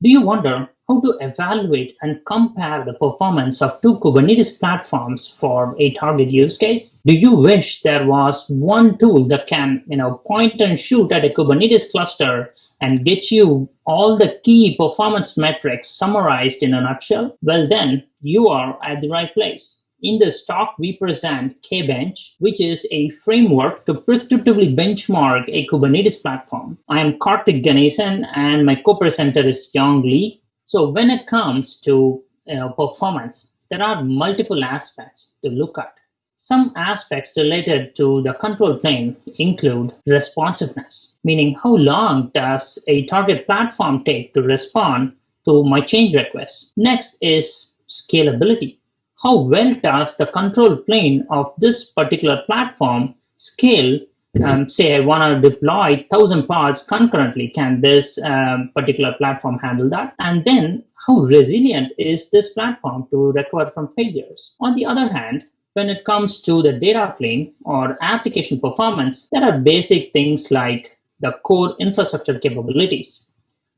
Do you wonder how to evaluate and compare the performance of two Kubernetes platforms for a target use case? Do you wish there was one tool that can, you know, point and shoot at a Kubernetes cluster and get you all the key performance metrics summarized in a nutshell? Well, then you are at the right place. In this talk, we present Kbench, which is a framework to prescriptively benchmark a Kubernetes platform. I am Karthik Ganesan and my co-presenter is Yong Lee. So when it comes to know, performance, there are multiple aspects to look at. Some aspects related to the control plane include responsiveness, meaning how long does a target platform take to respond to my change requests. Next is scalability how well does the control plane of this particular platform scale um, say I want to deploy 1000 pods concurrently, can this um, particular platform handle that? And then how resilient is this platform to recover from failures? On the other hand, when it comes to the data plane or application performance, there are basic things like the core infrastructure capabilities,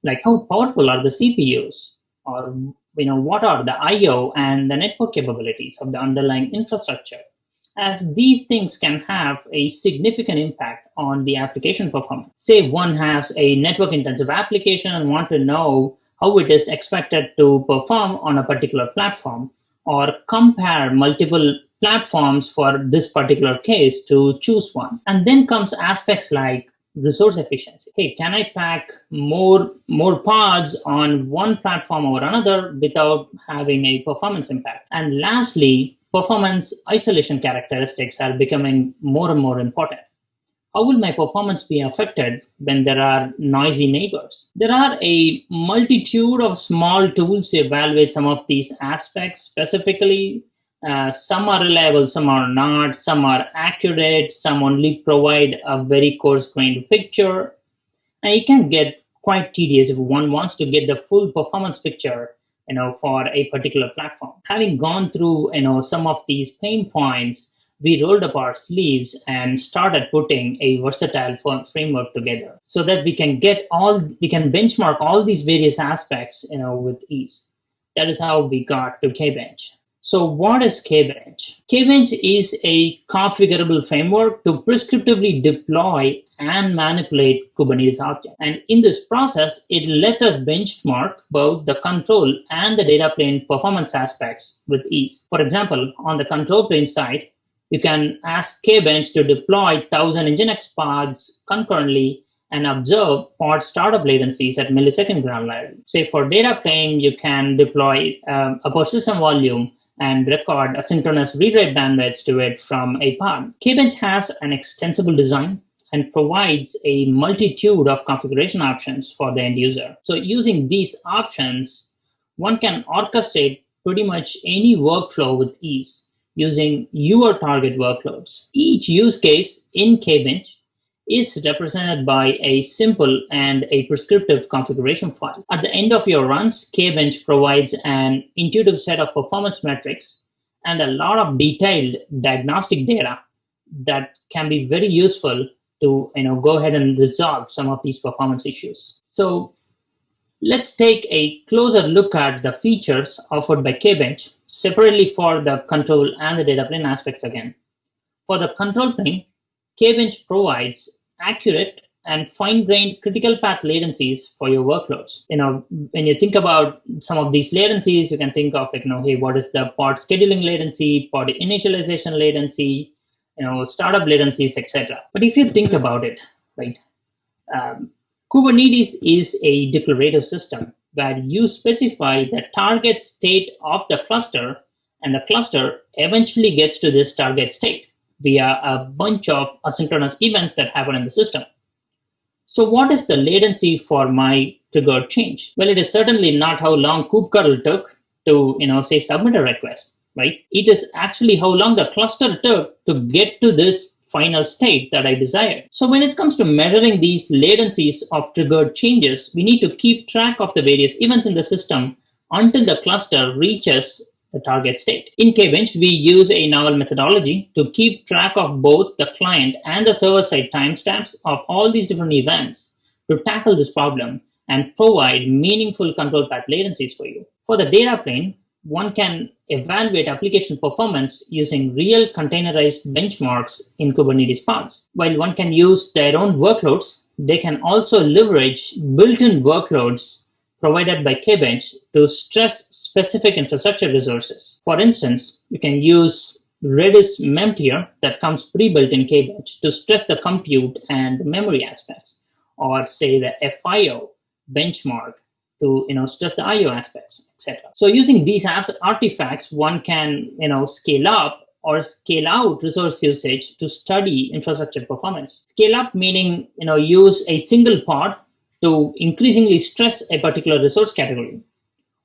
like how powerful are the CPUs or you know, what are the I.O. and the network capabilities of the underlying infrastructure, as these things can have a significant impact on the application performance. Say one has a network intensive application and want to know how it is expected to perform on a particular platform or compare multiple platforms for this particular case to choose one. And then comes aspects like resource efficiency. Hey, can I pack more more pods on one platform or another without having a performance impact? And lastly, performance isolation characteristics are becoming more and more important. How will my performance be affected when there are noisy neighbors? There are a multitude of small tools to evaluate some of these aspects. Specifically, uh, some are reliable, some are not, some are accurate, some only provide a very coarse-grained picture. And it can get quite tedious if one wants to get the full performance picture you know, for a particular platform. Having gone through you know, some of these pain points, we rolled up our sleeves and started putting a versatile framework together so that we can get all, we can benchmark all these various aspects you know, with ease. That is how we got to Kbench. So what is Kbench? Kbench is a configurable framework to prescriptively deploy and manipulate Kubernetes objects. And in this process, it lets us benchmark both the control and the data plane performance aspects with ease. For example, on the control plane side, you can ask Kbench to deploy 1000 Nginx pods concurrently and observe pod startup latencies at millisecond granularity. Say for data plane, you can deploy um, a persistent volume and record asynchronous read-write bandwidths to it from a pod. Kbench has an extensible design and provides a multitude of configuration options for the end user. So using these options, one can orchestrate pretty much any workflow with ease using your target workloads. Each use case in Kbench is represented by a simple and a prescriptive configuration file. At the end of your runs, Kbench provides an intuitive set of performance metrics and a lot of detailed diagnostic data that can be very useful to you know, go ahead and resolve some of these performance issues. So let's take a closer look at the features offered by Kbench separately for the control and the data plane aspects again. For the control plane, Kbench provides accurate and fine-grained critical path latencies for your workloads. You know, when you think about some of these latencies, you can think of like, you know, hey, what is the pod scheduling latency, pod initialization latency, you know, startup latencies, etc. But if you think about it, right, um, Kubernetes is a declarative system where you specify the target state of the cluster and the cluster eventually gets to this target state via a bunch of asynchronous events that happen in the system. So what is the latency for my trigger change? Well, it is certainly not how long kubectl took to, you know, say submit a request, right? It is actually how long the cluster took to get to this final state that I desired. So when it comes to measuring these latencies of triggered changes, we need to keep track of the various events in the system until the cluster reaches the target state. In Kbench, we use a novel methodology to keep track of both the client and the server-side timestamps of all these different events to tackle this problem and provide meaningful control path latencies for you. For the data plane, one can evaluate application performance using real containerized benchmarks in Kubernetes pods. While one can use their own workloads, they can also leverage built-in workloads provided by Kbench to stress specific infrastructure resources. For instance, you can use Redis memtier that comes pre-built in Kbench to stress the compute and memory aspects, or say the FIO benchmark to you know stress the IO aspects, etc. So using these artifacts, one can you know scale up or scale out resource usage to study infrastructure performance. Scale up meaning you know use a single pod to increasingly stress a particular resource category,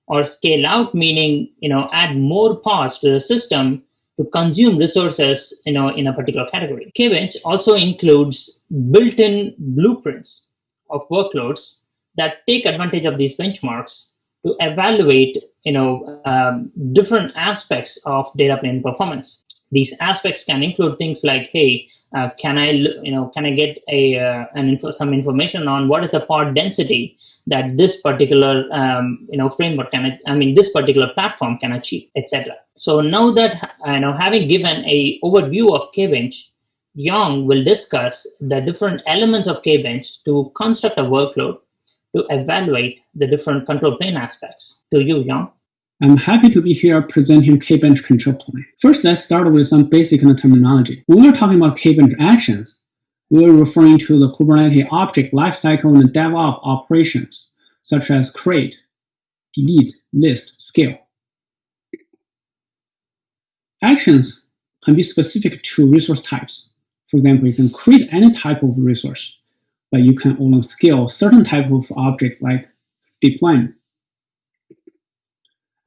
or scale out meaning you know add more pods to the system to consume resources you know in a particular category. Kbench also includes built-in blueprints of workloads that take advantage of these benchmarks to evaluate you know, um, different aspects of data plane performance. These aspects can include things like, hey, uh, can I, you know, can I get a uh, an info, some information on what is the pod density that this particular, um, you know, framework can, I mean, this particular platform can achieve, etc. So now that you know, having given a overview of Kbench, Yong will discuss the different elements of Kbench to construct a workload to evaluate the different control plane aspects. To you, Yong. I'm happy to be here presenting K-bench control plane. First, let's start with some basic terminology. When we're talking about K-bench actions, we're referring to the Kubernetes object lifecycle and DevOps operations, such as create, delete, list, scale. Actions can be specific to resource types. For example, you can create any type of resource but you can only scale certain type of object like deployment.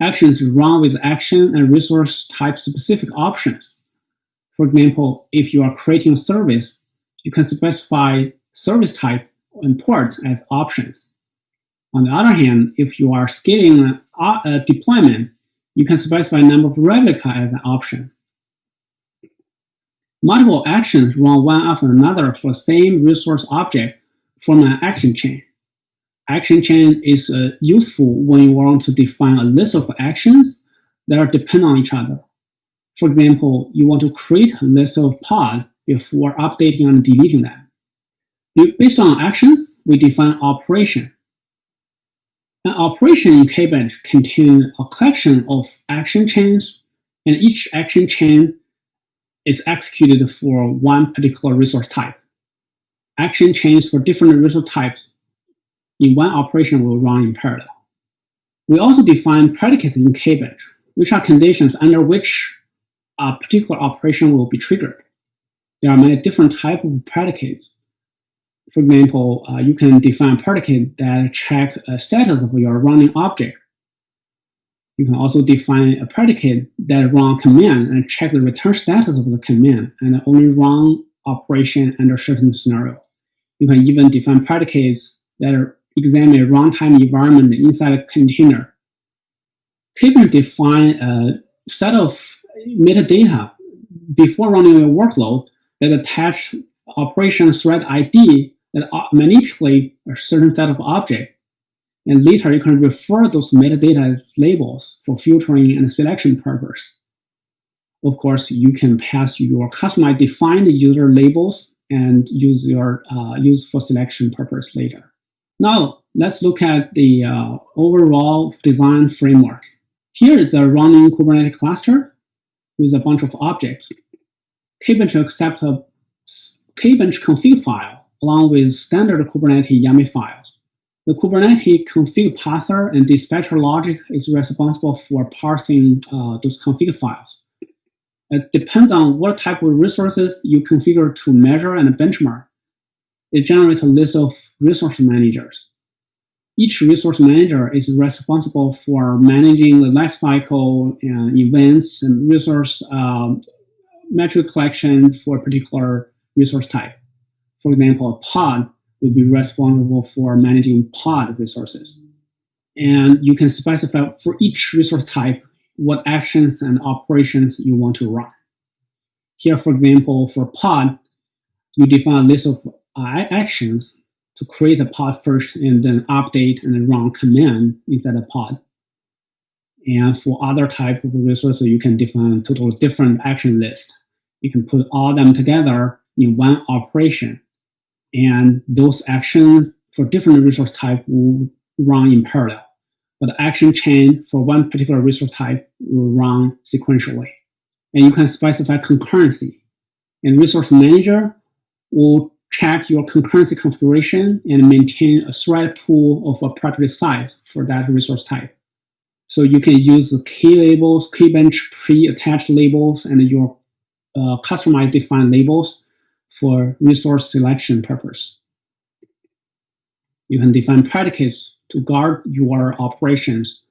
Actions run with action and resource type specific options. For example, if you are creating a service, you can specify service type and ports as options. On the other hand, if you are scaling a deployment, you can specify number of replica as an option. Multiple actions run one after another for the same resource object from an action chain. Action chain is uh, useful when you want to define a list of actions that are dependent on each other. For example, you want to create a list of pod before updating and deleting them. Based on actions, we define operation. An operation in Kbench contains a collection of action chains, and each action chain is executed for one particular resource type. Action chains for different resource types in one operation will run in parallel. We also define predicates in Kbench, which are conditions under which a particular operation will be triggered. There are many different types of predicates. For example, uh, you can define a predicate that check a status of your running object you can also define a predicate that run command and check the return status of the command and only run operation under certain scenarios. You can even define predicates that examine a runtime environment inside a container. Kbench define a set of metadata before running a workload that attach operation thread ID that manipulate a certain set of objects and later you can refer those metadata as labels for filtering and selection purpose. Of course, you can pass your customized defined user labels and use your uh, use for selection purpose later. Now, let's look at the uh, overall design framework. Here is a running Kubernetes cluster with a bunch of objects. Kbench accepts a Kbench config file along with standard Kubernetes YAML files. The Kubernetes config parser and dispatcher logic is responsible for parsing uh, those config files. It depends on what type of resources you configure to measure and benchmark. It generates a list of resource managers. Each resource manager is responsible for managing the lifecycle and events and resource um, metric collection for a particular resource type. For example, a pod would be responsible for managing pod resources. And you can specify for each resource type what actions and operations you want to run. Here, for example, for pod, you define a list of actions to create a pod first and then update and then run command inside the pod. And for other type of resources, you can define totally different action list. You can put all them together in one operation. And those actions for different resource type will run in parallel. But the action chain for one particular resource type will run sequentially. And you can specify concurrency. And resource manager will check your concurrency configuration and maintain a thread pool of appropriate size for that resource type. So you can use the key labels, Kbench pre-attached labels, and your uh, customized defined labels for resource selection purpose. You can define predicates to guard your operations.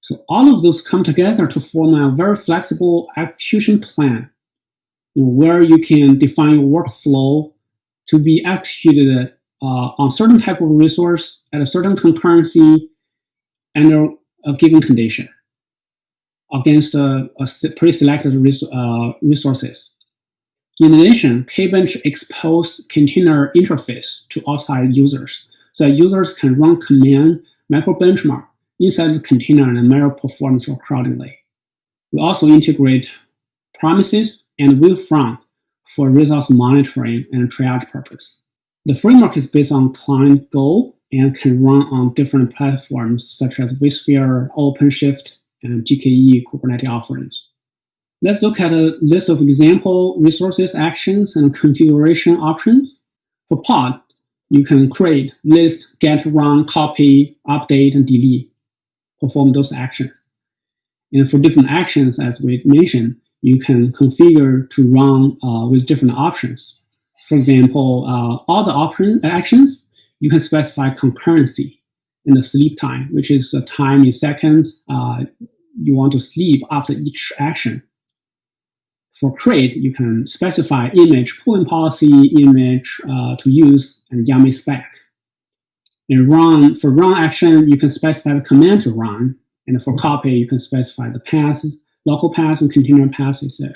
So all of those come together to form a very flexible execution plan you know, where you can define your workflow to be executed uh, on certain type of resource at a certain concurrency under a given condition against a, a pre-selected res uh, resources. In addition, Kbench expose container interface to outside users, so users can run command macro benchmark inside the container and measure performance accordingly. We also integrate Prometheus and Wavefront for resource monitoring and triage purpose. The framework is based on client Go and can run on different platforms such as vSphere, OpenShift, and GKE Kubernetes offerings. Let's look at a list of example resources, actions, and configuration options. For pod, you can create, list, get, run, copy, update, and delete. Perform those actions. And for different actions, as we mentioned, you can configure to run uh, with different options. For example, uh, all the option actions, you can specify concurrency in the sleep time, which is the time in seconds uh, you want to sleep after each action. For create, you can specify image pulling policy, image uh, to use, and YAML spec. And run, for run action, you can specify the command to run. And for copy, you can specify the path local path and container path, etc.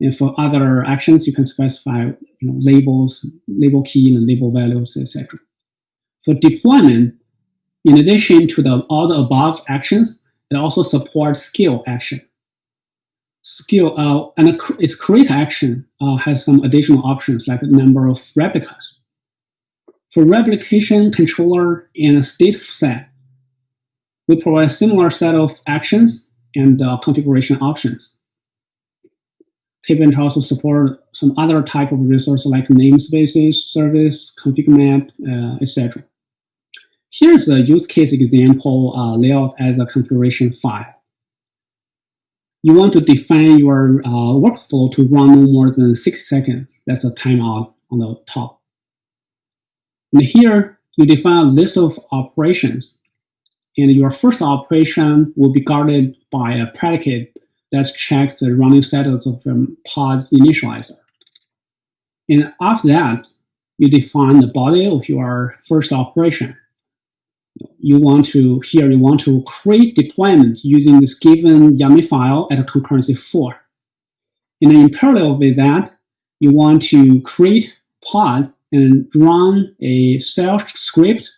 And for other actions, you can specify you know, labels, label key, and label values, etc. For deployment, in addition to the, all the above actions, it also supports scale action. Scale uh, and its create action uh, has some additional options like number of replicas. For replication controller and a state set, we provide a similar set of actions and uh, configuration options. Kbench also support some other type of resources like namespaces, service, config map, uh, etc. Here's a use case example uh, layout as a configuration file. You want to define your uh, workflow to run no more than six seconds. That's a timeout on the top. And here, you define a list of operations and your first operation will be guarded by a predicate that checks the running status of the pod's initializer. And after that, you define the body of your first operation. You want to, here you want to create deployment using this given YAML file at a concurrency 4. And in parallel with that, you want to create pods and run a shell script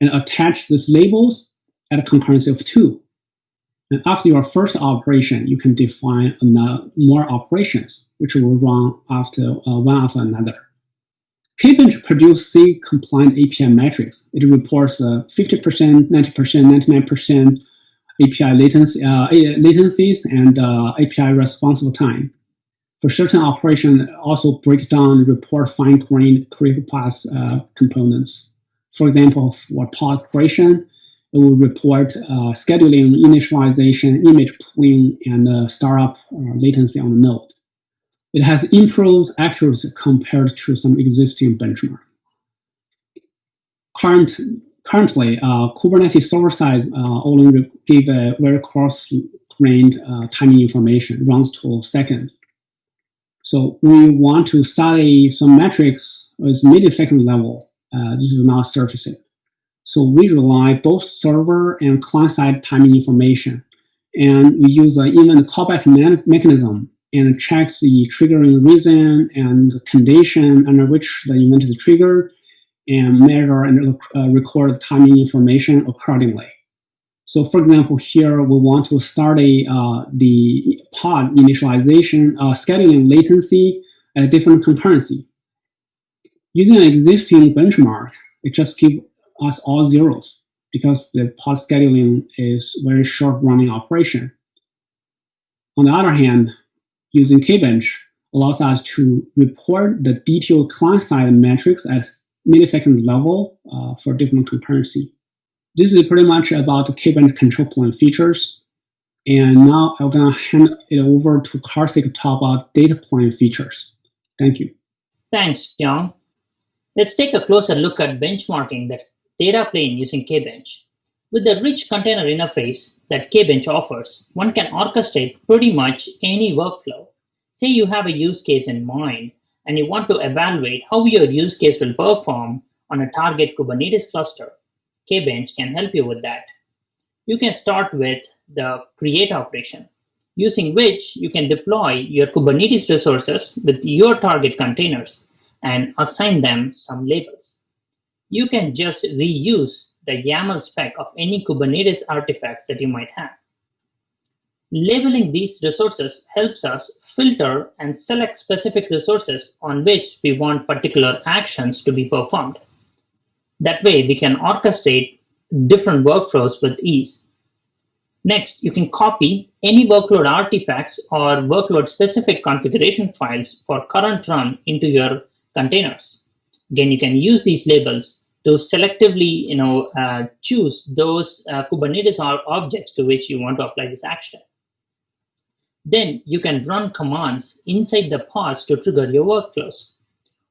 and attach these labels at a concurrency of two. And after your first operation, you can define more operations, which will run after uh, one after another. Kbench produces C-compliant API metrics. It reports 50%, 90%, 99% API latency, uh, latencies and uh, API responsive time. For certain operations, also break down report fine-grained critical path uh, components. For example, for pod creation, it will report uh, scheduling, initialization, image pulling, and uh, startup uh, latency on the node. It has improved accuracy compared to some existing benchmark. Current, currently, uh, Kubernetes server-side uh, only give a very coarse-grained uh, timing information, runs to seconds. So we want to study some metrics with millisecond level. this is not surfacing. So we rely both server and client-side timing information. And we use an event callback me mechanism and checks the triggering reason and condition under which the event is triggered and measure and uh, record timing information accordingly. So for example, here we want to start a, uh, the pod initialization uh, scheduling latency at a different concurrency. Using an existing benchmark, it just gives us all zeros because the pod scheduling is very short running operation. On the other hand, using Kbench allows us to report the detailed client-side metrics at millisecond level uh, for different concurrency. This is pretty much about Kbench control plane features. And now I'm gonna hand it over to Karthik to talk about data plane features. Thank you. Thanks, John. Let's take a closer look at benchmarking the data plane using Kbench. With the rich container interface that Kbench offers, one can orchestrate pretty much any workflow. Say you have a use case in mind and you want to evaluate how your use case will perform on a target Kubernetes cluster. Kbench can help you with that. You can start with the create operation, using which you can deploy your Kubernetes resources with your target containers and assign them some labels. You can just reuse the YAML spec of any Kubernetes artifacts that you might have. Labeling these resources helps us filter and select specific resources on which we want particular actions to be performed. That way, we can orchestrate different workflows with ease. Next, you can copy any workload artifacts or workload-specific configuration files for current run into your containers. Again, you can use these labels to selectively you know, uh, choose those uh, Kubernetes objects to which you want to apply this action. Then you can run commands inside the pods to trigger your workflows.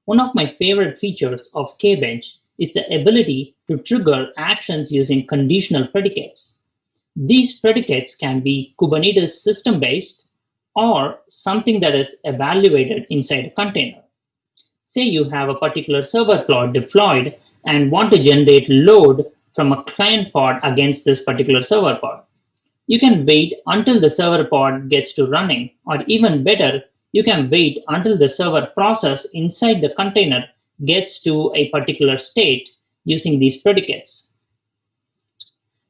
One of my favorite features of Kbench is the ability to trigger actions using conditional predicates. These predicates can be Kubernetes system-based or something that is evaluated inside a container. Say you have a particular server pod deployed and want to generate load from a client pod against this particular server pod. You can wait until the server pod gets to running, or even better, you can wait until the server process inside the container gets to a particular state using these predicates.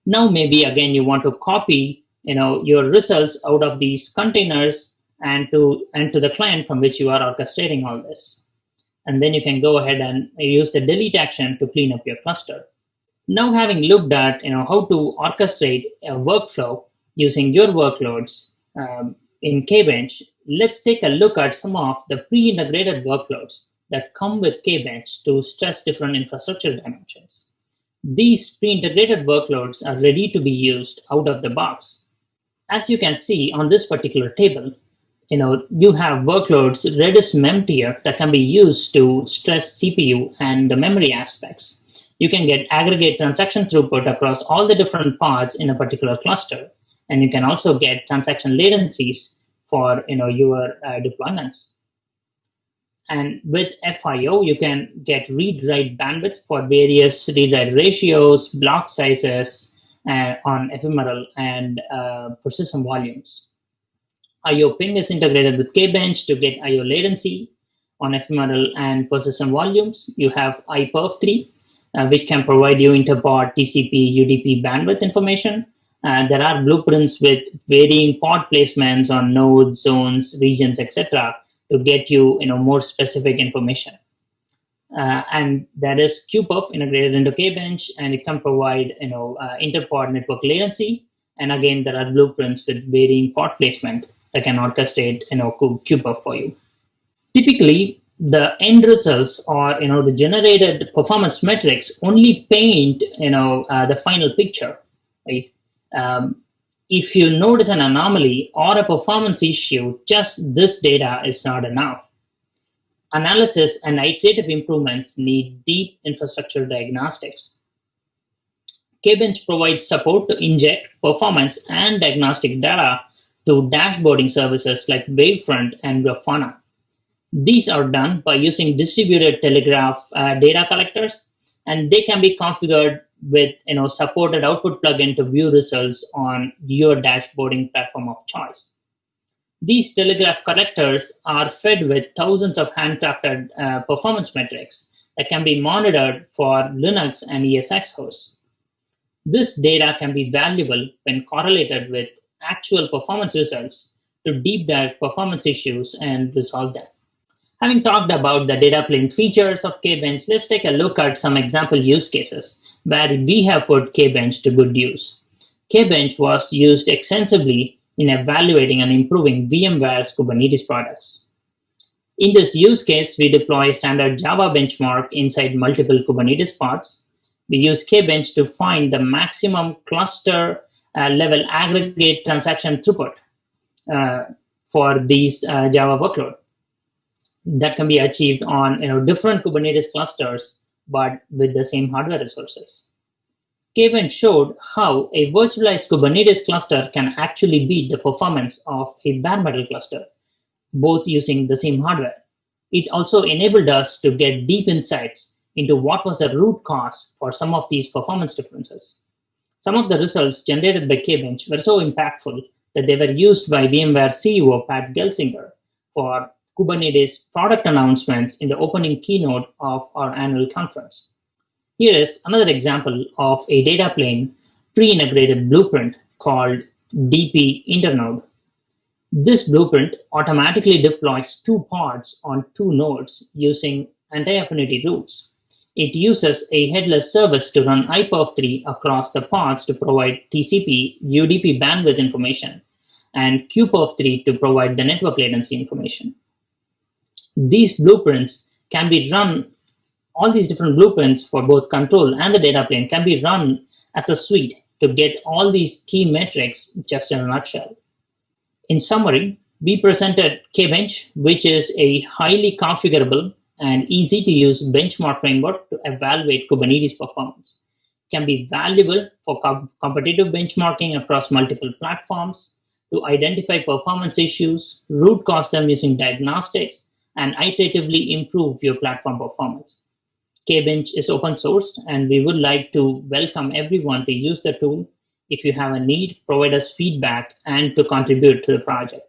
Now maybe again you want to copy you know, your results out of these containers and to, and to the client from which you are orchestrating all this. And then you can go ahead and use the delete action to clean up your cluster. Now having looked at you know, how to orchestrate a workflow using your workloads um, in Kbench, let's take a look at some of the pre-integrated workloads that come with Kbench to stress different infrastructure dimensions. These pre-integrated workloads are ready to be used out of the box. As you can see on this particular table, you know, you have workloads Redis mem tier that can be used to stress CPU and the memory aspects. You can get aggregate transaction throughput across all the different pods in a particular cluster. And you can also get transaction latencies for you know, your uh, deployments. And with FIO, you can get read-write bandwidth for various read-write ratios, block sizes uh, on ephemeral and uh, persistent volumes. IO ping is integrated with Kbench to get IO latency on ephemeral and persistent volumes. You have iperf3, uh, which can provide you interpod TCP UDP bandwidth information. Uh, there are blueprints with varying pod placements on nodes, zones, regions, etc to get you, you know, more specific information. Uh, and that is qperf integrated into Kbench, and it can provide, you know, uh, interpod network latency. And again, there are blueprints with varying pod placement that can orchestrate, you know, qperf for you. Typically, the end results or you know the generated performance metrics only paint you know uh, the final picture right um, if you notice an anomaly or a performance issue, just this data is not enough. Analysis and iterative improvements need deep infrastructure diagnostics. Kbench provides support to inject performance and diagnostic data to dashboarding services like Wavefront and Grafana. These are done by using distributed Telegraf uh, data collectors, and they can be configured with you know supported output plugin to view results on your dashboarding platform of choice. These Telegraf collectors are fed with thousands of handcrafted uh, performance metrics that can be monitored for Linux and ESX hosts. This data can be valuable when correlated with actual performance results to deep dive performance issues and resolve them. Having talked about the data plane features of Kbench, let's take a look at some example use cases where we have put Kbench to good use. Kbench was used extensively in evaluating and improving VMware's Kubernetes products. In this use case, we deploy standard Java benchmark inside multiple Kubernetes pods. We use Kbench to find the maximum cluster level aggregate transaction throughput uh, for these uh, Java workload. That can be achieved on you know, different Kubernetes clusters, but with the same hardware resources. Kbench showed how a virtualized Kubernetes cluster can actually beat the performance of a bare metal cluster, both using the same hardware. It also enabled us to get deep insights into what was the root cause for some of these performance differences. Some of the results generated by Kbench were so impactful that they were used by VMware CEO Pat Gelsinger for Kubernetes product announcements in the opening keynote of our annual conference. Here is another example of a data plane pre-integrated blueprint called DP Internode. This blueprint automatically deploys two pods on two nodes using anti-affinity rules. It uses a headless service to run iPerf3 across the pods to provide TCP UDP bandwidth information and QPerf3 to provide the network latency information. These blueprints can be run all these different blueprints for both control and the data plane can be run as a suite to get all these key metrics just in a nutshell. In summary, we presented Kbench, which is a highly configurable and easy to use benchmark framework to evaluate Kubernetes performance. Can be valuable for com competitive benchmarking across multiple platforms, to identify performance issues, root cause them using diagnostics, and iteratively improve your platform performance. Kbench is open source and we would like to welcome everyone to use the tool. If you have a need, provide us feedback and to contribute to the project.